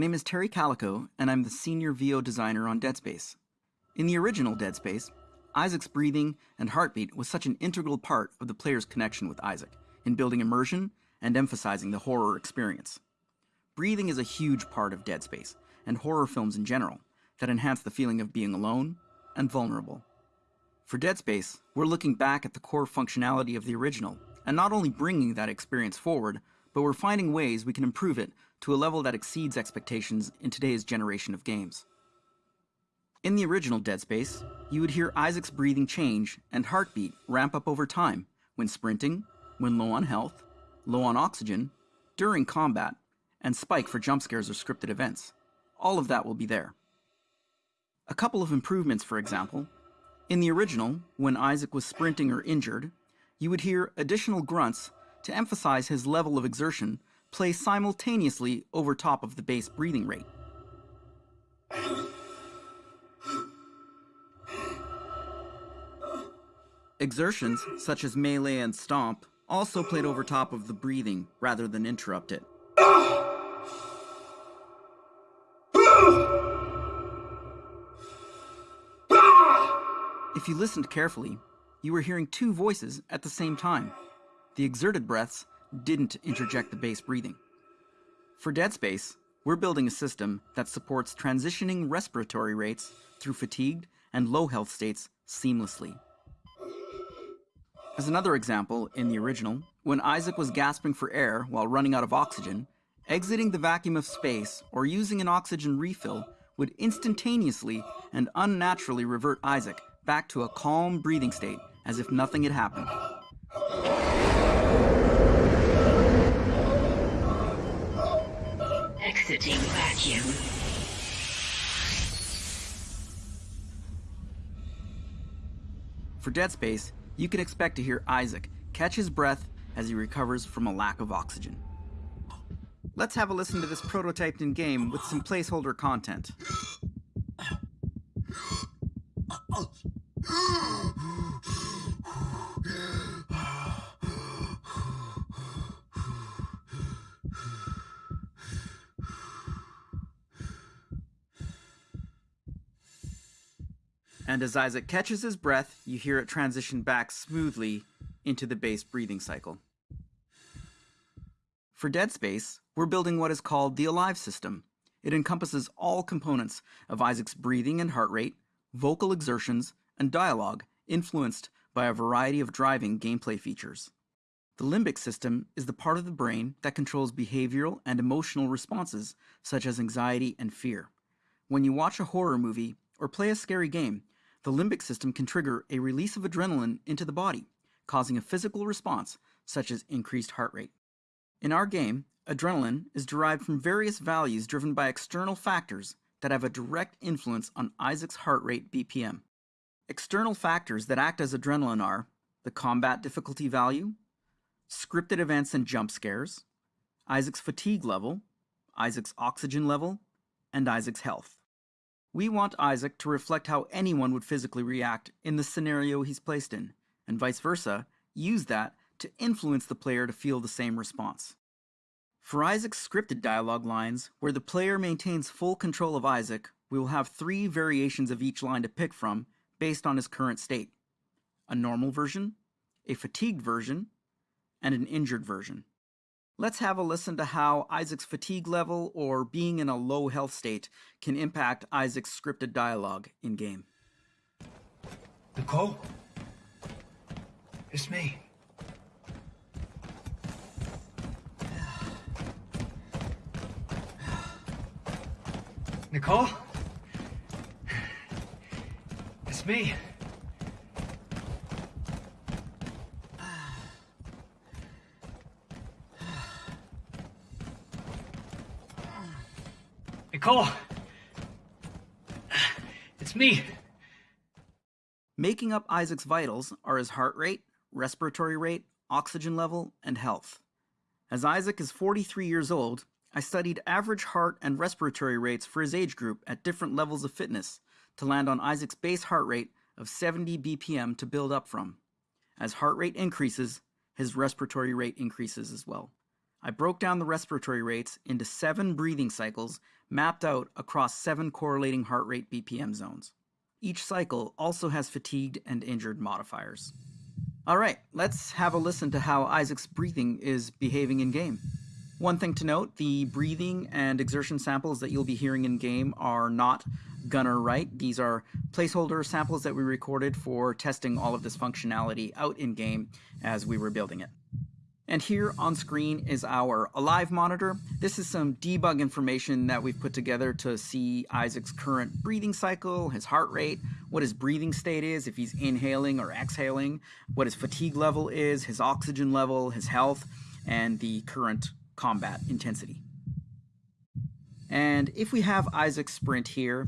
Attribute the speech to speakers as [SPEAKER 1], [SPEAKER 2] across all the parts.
[SPEAKER 1] my name is Terry Calico, and I'm the senior VO designer on Dead Space. In the original Dead Space, Isaac's breathing and heartbeat was such an integral part of the player's connection with Isaac in building immersion and emphasizing the horror experience. Breathing is a huge part of Dead Space and horror films in general that enhance the feeling of being alone and vulnerable. For Dead Space, we're looking back at the core functionality of the original and not only bringing that experience forward, but we're finding ways we can improve it to a level that exceeds expectations in today's generation of games. In the original Dead Space, you would hear Isaac's breathing change and heartbeat ramp up over time when sprinting, when low on health, low on oxygen, during combat, and spike for jump scares or scripted events. All of that will be there. A couple of improvements, for example. In the original, when Isaac was sprinting or injured, you would hear additional grunts to emphasize his level of exertion play simultaneously over top of the base breathing rate. Exertions, such as melee and stomp, also played over top of the breathing rather than interrupt it. If you listened carefully, you were hearing two voices at the same time. The exerted breaths didn't interject the base breathing. For Dead Space, we're building a system that supports transitioning respiratory rates through fatigued and low health states seamlessly. As another example, in the original, when Isaac was gasping for air while running out of oxygen, exiting the vacuum of space or using an oxygen refill would instantaneously and unnaturally revert Isaac back to a calm breathing state as if nothing had happened.
[SPEAKER 2] Exiting vacuum.
[SPEAKER 1] For Dead Space, you can expect to hear Isaac catch his breath as he recovers from a lack of oxygen. Let's have a listen to this prototyped in game with some placeholder content. And as Isaac catches his breath, you hear it transition back smoothly into the base breathing cycle. For Dead Space, we're building what is called the Alive system. It encompasses all components of Isaac's breathing and heart rate, vocal exertions, and dialogue influenced by a variety of driving gameplay features. The limbic system is the part of the brain that controls behavioral and emotional responses such as anxiety and fear. When you watch a horror movie or play a scary game, the limbic system can trigger a release of adrenaline into the body, causing a physical response such as increased heart rate. In our game, adrenaline is derived from various values driven by external factors that have a direct influence on Isaac's heart rate BPM. External factors that act as adrenaline are the combat difficulty value, scripted events and jump scares, Isaac's fatigue level, Isaac's oxygen level, and Isaac's health. We want Isaac to reflect how anyone would physically react in the scenario he's placed in, and vice versa, use that to influence the player to feel the same response. For Isaac's scripted dialogue lines, where the player maintains full control of Isaac, we will have three variations of each line to pick from based on his current state. A normal version, a fatigued version, and an injured version. Let's have a listen to how Isaac's fatigue level or being in a low health state can impact Isaac's scripted dialogue in game.
[SPEAKER 3] Nicole? It's me. Nicole? It's me. Nicole! It's me.
[SPEAKER 1] Making up Isaac's vitals are his heart rate, respiratory rate, oxygen level, and health. As Isaac is 43 years old, I studied average heart and respiratory rates for his age group at different levels of fitness to land on Isaac's base heart rate of 70 BPM to build up from. As heart rate increases, his respiratory rate increases as well. I broke down the respiratory rates into seven breathing cycles mapped out across seven correlating heart rate BPM zones. Each cycle also has fatigued and injured modifiers. Alright, let's have a listen to how Isaac's breathing is behaving in game. One thing to note, the breathing and exertion samples that you'll be hearing in game are not Gunner Wright. These are placeholder samples that we recorded for testing all of this functionality out in game as we were building it. And here on screen is our Alive monitor. This is some debug information that we've put together to see Isaac's current breathing cycle, his heart rate, what his breathing state is, if he's inhaling or exhaling, what his fatigue level is, his oxygen level, his health, and the current combat intensity. And if we have Isaac's sprint here,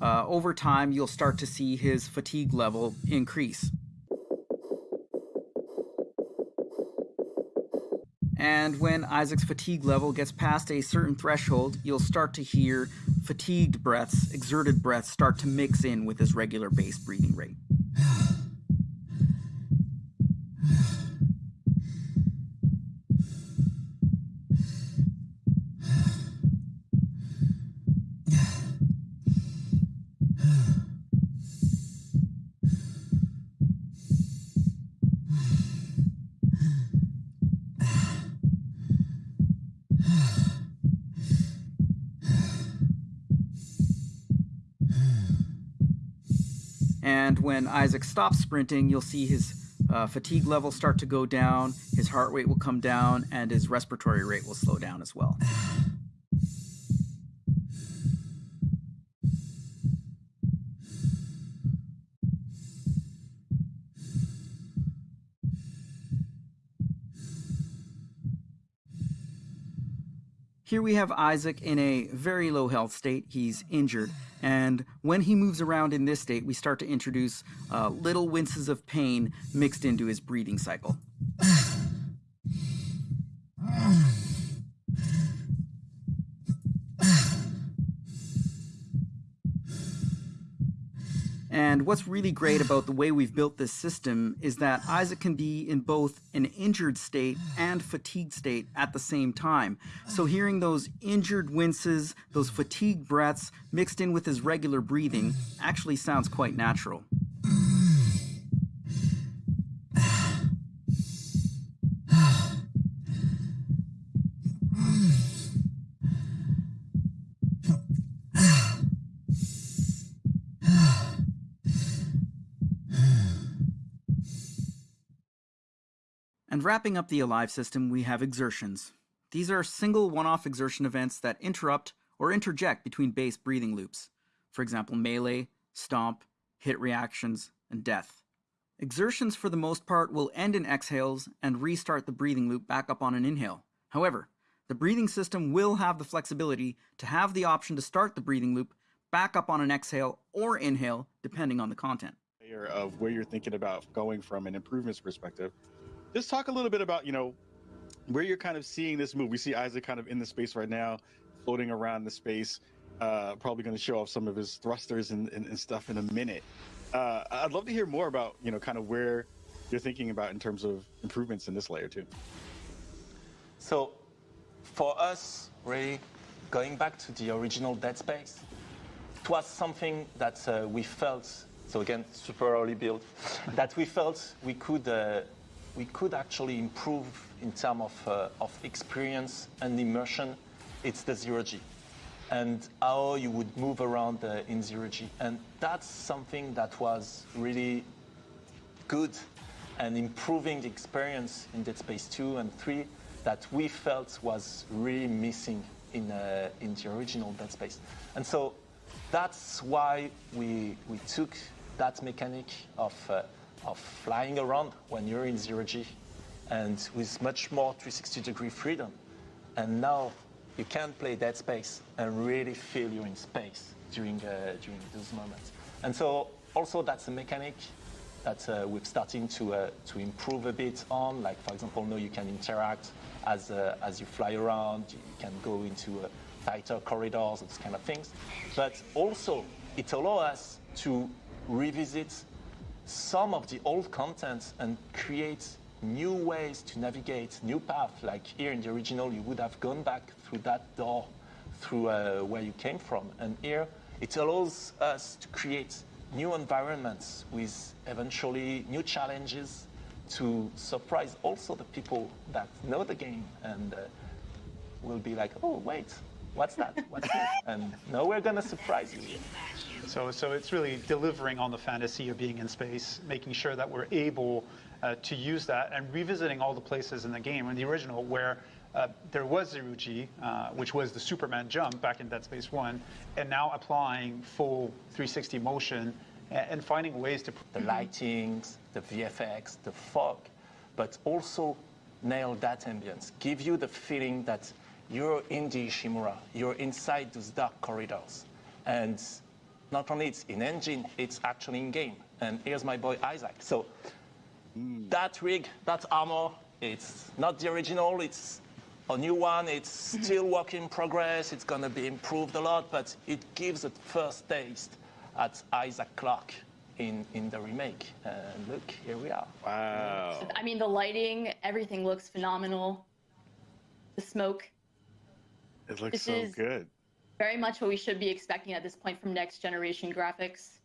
[SPEAKER 1] uh, over time you'll start to see his fatigue level increase. And when Isaac's fatigue level gets past a certain threshold, you'll start to hear fatigued breaths, exerted breaths start to mix in with his regular base breathing rate. And when Isaac stops sprinting, you'll see his uh, fatigue level start to go down, his heart rate will come down, and his respiratory rate will slow down as well. Here we have Isaac in a very low health state. He's injured. And when he moves around in this state, we start to introduce uh, little winces of pain mixed into his breathing cycle. And what's really great about the way we've built this system is that Isaac can be in both an injured state and fatigued state at the same time. So hearing those injured winces, those fatigued breaths mixed in with his regular breathing actually sounds quite natural. And wrapping up the Alive system, we have exertions. These are single one-off exertion events that interrupt or interject between base breathing loops. For example, melee, stomp, hit reactions, and death. Exertions for the most part will end in exhales and restart the breathing loop back up on an inhale. However, the breathing system will have the flexibility to have the option to start the breathing loop back up on an exhale or inhale, depending on the content.
[SPEAKER 2] Of where you're thinking about going from an improvements perspective just talk a little bit about you know where you're kind of seeing this move. We see Isaac kind of in the space right now, floating around the space. Uh, probably going to show off some of his thrusters and, and, and stuff in a minute. Uh, I'd love to hear more about you know kind of where you're thinking about in terms of improvements in this layer too.
[SPEAKER 4] So, for us, really going back to the original Dead Space, it was something that uh, we felt. So again, super early build, that we felt we could uh, we could actually improve in terms of, uh, of experience and immersion, it's the zero G and how you would move around uh, in zero G. And that's something that was really good and improving the experience in Dead Space 2 and 3 that we felt was really missing in, uh, in the original Dead Space. And so that's why we, we took that mechanic of uh, of flying around when you're in zero G and with much more 360 degree freedom. And now you can play Dead Space and really feel you're in space during, uh, during those moments. And so also that's a mechanic that uh, we're starting to, uh, to improve a bit on. Like for example, now you can interact as, uh, as you fly around, you can go into uh, tighter corridors, those kind of things. But also it allows us to revisit some of the old content and create new ways to navigate, new paths. Like here in the original, you would have gone back through that door, through uh, where you came from. And here, it allows us to create new environments with eventually new challenges to surprise also the people that know the game and uh, will be like, oh, wait, what's that? What's that? And no, we're going to surprise you.
[SPEAKER 5] So, so it's really delivering on the fantasy of being in space, making sure that we're able uh, to use that and revisiting all the places in the game. In the original, where uh, there was zero G, uh, which was the Superman jump back in Dead Space 1, and now applying full 360 motion and, and finding ways to.
[SPEAKER 4] The lightings, the VFX, the fog, but also nail that ambience. Give you the feeling that you're in the Ishimura, you're inside those dark corridors. And not only it's in engine, it's actually in game. And here's my boy Isaac. So that rig, that armor, it's not the original, it's a new one. It's still work in progress. It's going to be improved a lot, but it gives a first taste at Isaac Clarke in, in the remake. And look, here we are.
[SPEAKER 2] Wow.
[SPEAKER 6] I mean, the lighting, everything looks phenomenal. The smoke,
[SPEAKER 2] It looks
[SPEAKER 6] This
[SPEAKER 2] so
[SPEAKER 6] is-
[SPEAKER 2] good.
[SPEAKER 6] very much what we should be expecting at this point from next generation graphics.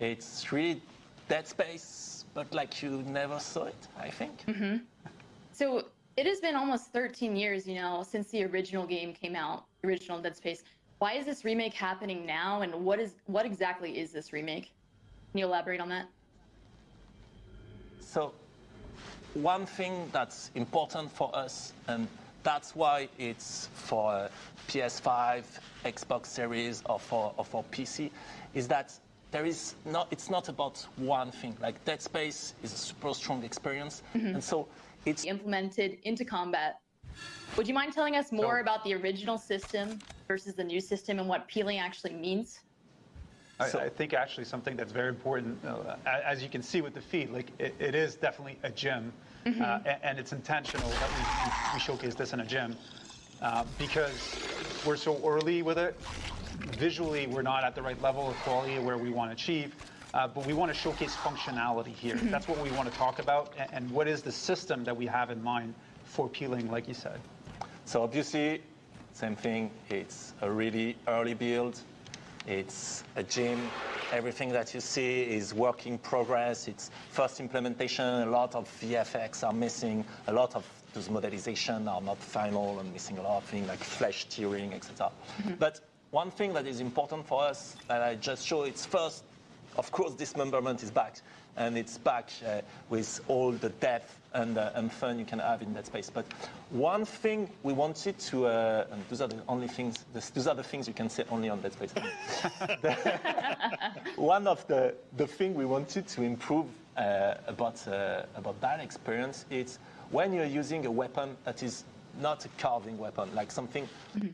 [SPEAKER 4] It's really Dead Space, but like you never saw it, I think. Mm-hmm.
[SPEAKER 6] So it has been almost 13 years, you know, since the original game came out, the original Dead Space. Why is this remake happening now, and what is what exactly is this remake? Can you elaborate on that?
[SPEAKER 4] So, one thing that's important for us, and that's why it's for uh, PS5, Xbox Series, or for, or for PC, is that there is not, it's not about one thing. Like Dead Space is a super strong experience, and so it's
[SPEAKER 6] Implemented into combat. Would you mind telling us more
[SPEAKER 5] So-
[SPEAKER 6] about the original system versus the new system and what peeling actually means?
[SPEAKER 5] I,
[SPEAKER 4] So-
[SPEAKER 5] I think actually something that's very important, uh, as you can see with the feed, like it, it is definitely a gym, uh, a- and, it's intentional that we, we, showcase this in a gym uh, because we're so early with it. Visually, we're not at the right level of quality where we want to achieve, uh, but we want to showcase functionality here. That's what we want to talk about, and, and what is the system that we have in mind for peeling, like you said.
[SPEAKER 4] So obviously, same thing. It's a really early build. It's a gym. Everything that you see is work in progress. It's first implementation. A lot of VFX are missing. A lot of those modelizations are not final and missing a lot of things like flesh tearing, etc. Mm-hmm. But one thing that is important for us that I just show it's first of course, dismemberment is back, and it's back uh, with all the depth and, uh, and fun you can have in that space. But one thing we wanted to, uh, and those are the only things, those are the things you can say only on that space. One of the, the thing we wanted to improve uh, about, uh, about that experience is when you're using a weapon that is not a carving weapon, like something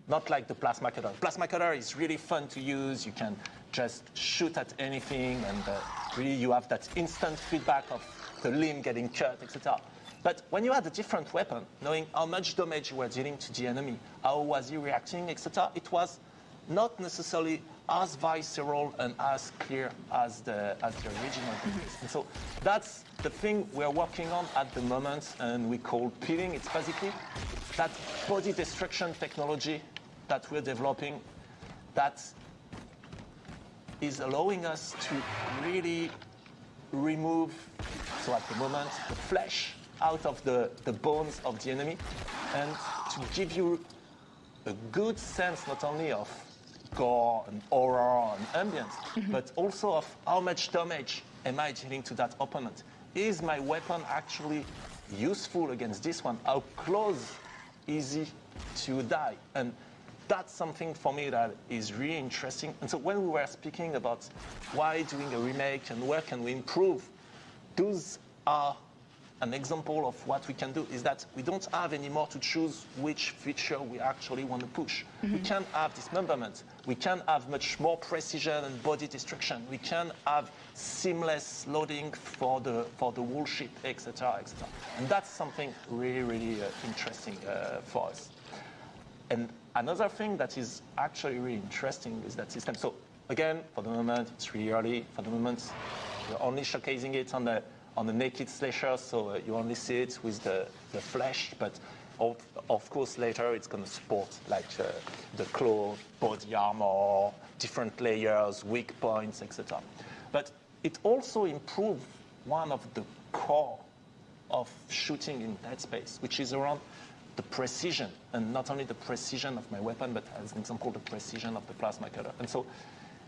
[SPEAKER 4] not like the plasma cutter. Plasma cutter is really fun to use. You can just shoot at anything, and uh, really you have that instant feedback of the limb getting cut, etc. But when you had a different weapon, knowing how much damage you were dealing to the enemy, how was he reacting, etc., it was not necessarily as visceral and as clear as the, as the original. And so that's the thing we're working on at the moment, and we call peeling. It's basically that body destruction technology that we're developing that is allowing us to really remove, so at the moment, the flesh out of the, the bones of the enemy and to give you a good sense not only of gore and horror and ambience, mm-hmm. but also of how much damage am I dealing to that opponent. Is my weapon actually useful against this one? How close is he to die? And that's something for me that is really interesting. And so when we were speaking about why doing a remake and where can we improve, those are an example of what we can do is that we don't have anymore to choose which feature we actually want to push. We can have dismemberment. We can have much more precision and body destruction. We can have seamless loading for the for the whole ship, etc., etc. And that's something really, really uh, interesting uh, for us. And another thing that is actually really interesting is that system. So again, for the moment, it's really early. For the moment, we're only showcasing it on the on a naked slasher, so uh, you only see it with the, the flesh, but of, of course later it's going to support like uh, the claw, body armor, different layers, weak points, etc. But it also improved one of the core of shooting in Dead Space, which is around the precision, and not only the precision of my weapon, but as an example, the precision of the plasma cutter. And so,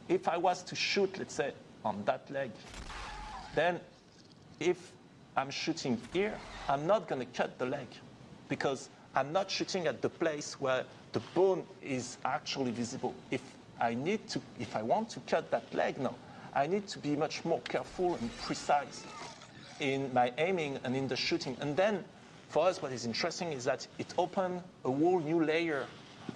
[SPEAKER 4] if I was to shoot, let's say, on that leg, then if I'm shooting here, I'm not going to cut the leg because I'm not shooting at the place where the bone is actually visible. If I need to, if I want to cut that leg now, I need to be much more careful and precise in my aiming and in the shooting. And then for us, what is interesting is that it opened a whole new layer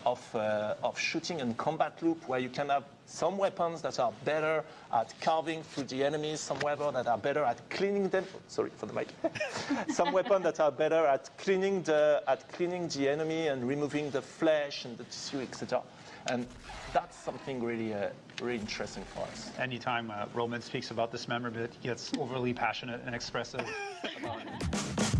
[SPEAKER 4] of, uh, of shooting and combat loop where you can have some weapons that are better at carving through the enemies, some weapons that are better at cleaning them. Sorry for the mic. some weapons that are better at cleaning the at cleaning the enemy and removing the flesh and the tissue, etc. And that's something really, uh, really interesting for us.
[SPEAKER 5] Anytime uh, Roman speaks about dismemberment, he gets overly passionate and expressive about it.